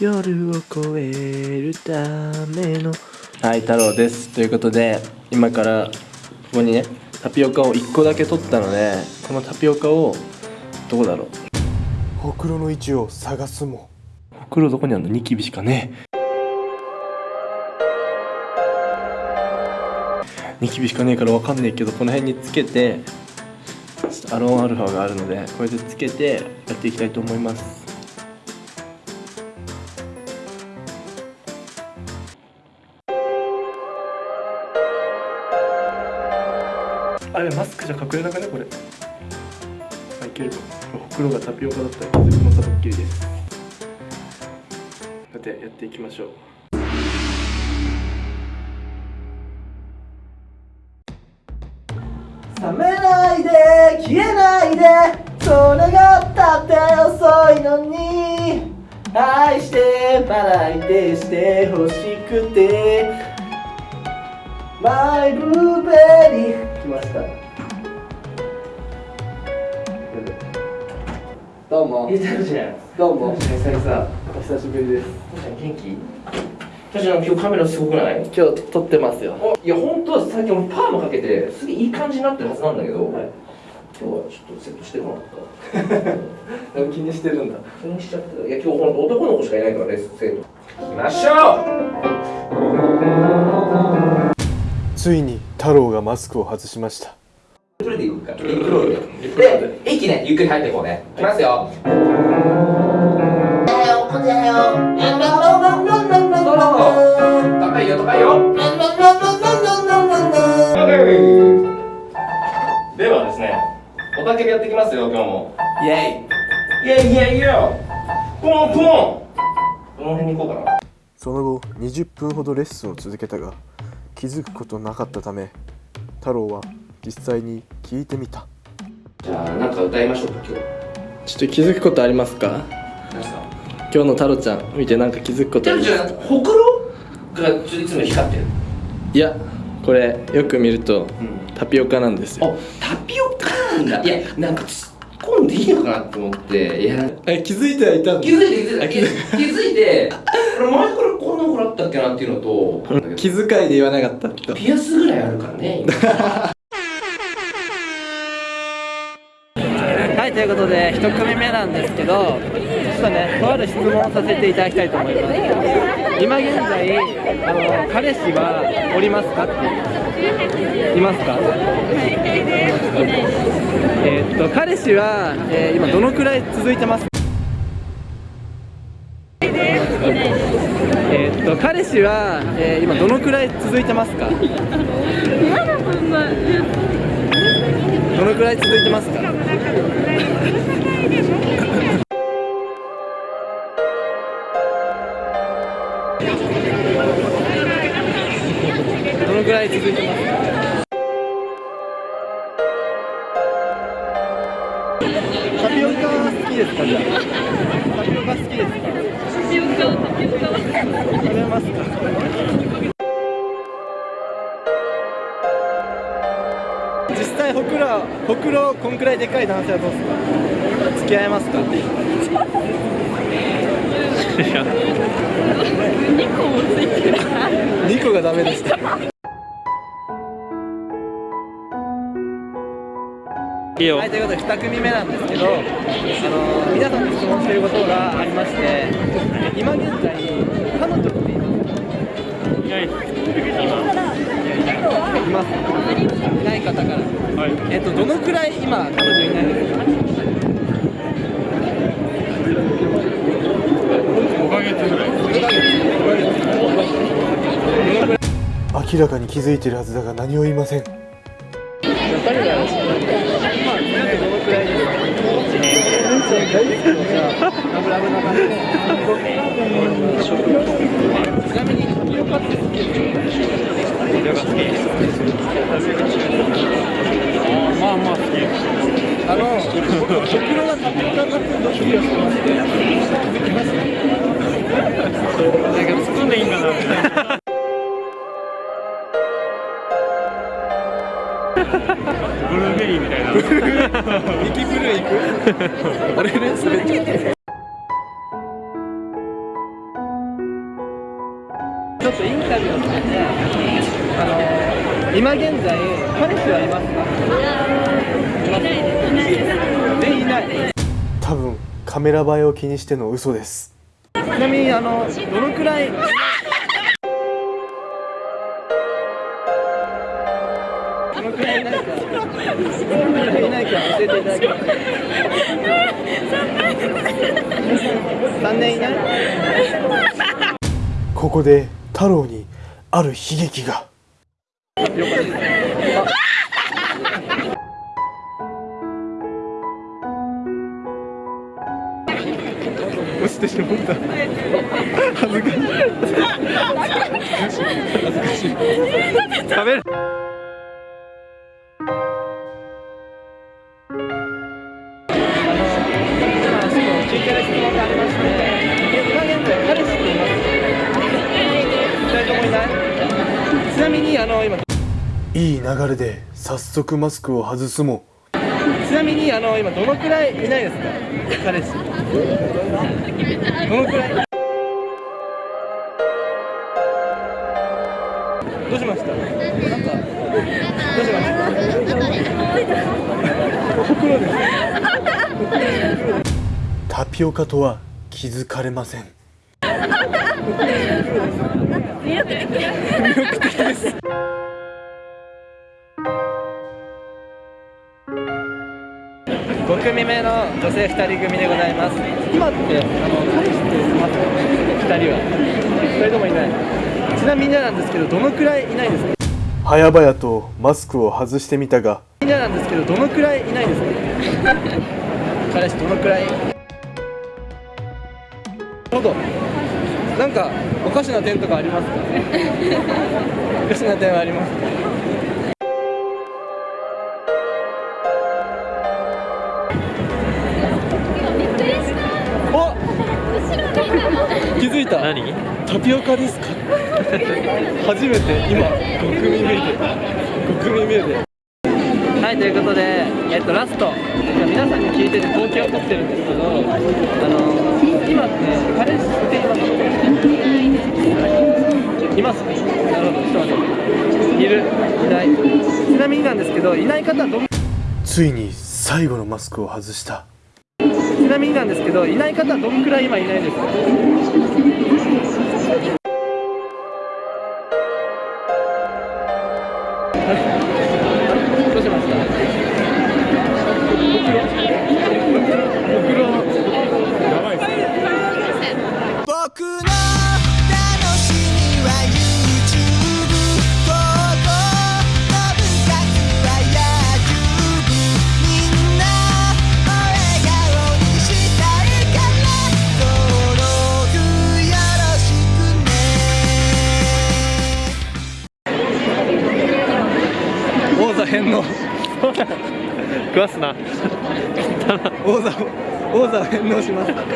夜を越えるための。はい太郎です。ということで今からここにねタピオカを1個だけ取ったのでこのタピオカをどこだろう？ほくろの位置を探すも。ほくろどこにあるの？ニキビしかねえ。ニキビしかねえからわかんねえけどこの辺につけてアロンアルファがあるのでこれでつけてやっていきたいと思いますあれマスクじゃ隠れなかねこれ。あいけるかほくろがタピオカだったら気づくのかドッキリです。さてやっていきましょう。冷めないで消えないでそれがたって遅いのに。愛してまだいてしてほしくて。マイブルーベリー来ました。どうも。いいタじゃん。どうも。久々。お久しぶりです。元気。タちゃん今日カメラすごくない？今日撮ってますよ。おいや本当は最近俺パーマかけてすげえいい感じになってるはずなんだけど、はい。今日はちょっとセットしてもらった。気にしてるんだ。気にしちゃってたいや今日ほんと男の子しかいないからレッスン生徒。行きましょついに太郎がマスクを外しました。でいくかでで息ねゆっくり入っていこうね。いきますよ。高いよ高いよではです。ねおたけびやっていきます。よ今日もイエイイェイイェイイェイポンポンどの辺に行こうかなその後20分ほどレッスンを続けたが気づくことなかったため太郎は実際に聞いてみた。じゃあなんか歌いましょうか今日。ちょっと気づくことありますか？何ですか今日の太郎ちゃん見てなんか気づくことありじますか？ほくろがいつも光ってる。いやこれよく見るとうん。タピオカなんですよ。あタピオカなんだ。いやなんか突っ込んでいいのかなと思っていや。え気づいてはいたん気づいて気づいてあ気づ気づいて俺前からったっけなっていうのと気遣いで言わなかった。とピアスぐらいあるからね今。はい、ということで、一組目なんですけど、ちょっとね、とある質問をさせていただきたいと思います。今現在、あの彼氏はおりますかって。いますか？えーっと、彼氏は、えー今どのくらい続いてますーっと、彼氏は、えー今どのくらい続いてますか？どのくらい続いてますか？どのくらい続いてますか？タピオカ好きですか？じゃあ。タピオカ好きですか？ピオカタピオカ食べますか実際ほくろほくろこんくらいでかい男性はどうですか付き合えますか2個もついてる2個がダメでしたはい、ということで2組目なんですけど、あの皆さんに質問していることがありまして、今現在、彼女っていますいないいますいない方から、えっと、どのくらい今、彼女いないですか明らかに気づいてるはずだが何を言いません。誰がまあ、みんなでどのくらいですか、いいんかな。みたいなブルーベリーみたいな。ミキブルー行く？あれね、滑っちょっとインタビューをさせてあの今現在彼氏はいますか？いないです。全員いない。多分カメラ映えを気にしての嘘ですちなみにあのどのくらい？どのくらいいないかどのくらいいないか教えていただけます？か3年いないここで太郎にある悲劇が。よかったです落ちてしまった。恥ずかしい。恥ずかしい。食べる。ちなみにあの今いい流れで早速マスクを外すもちなみにあの今どのくらいいないですか彼氏どのくらいどうしました？なんかどうしました？タピオカとは気づかれません5組目の女性2人組でございます。今ってあの彼氏っていますか2人は2人ともいない。ちなみになんですけどどのくらいいないですか？早々とマスクを外してみたが。みんななんですけどどのくらいいないですか？彼氏どのくらい？ほどなんかおかしな点とかありますか？おかしな点はありますか？お気づいた。何？タピオカですか？初めて今5組目で5組目ではいということで、えっと、ラスト。皆さんに聞いてて統計を取ってるんですけどあの今って彼氏っていますいます？なるほどちょっと待っている？いない。ちなみになんですけどいない方はどんついに最後のマスクを外したちなみになんですけどいない方はどんくらい今いないですか？どうしました食わすな王座を王座を返納します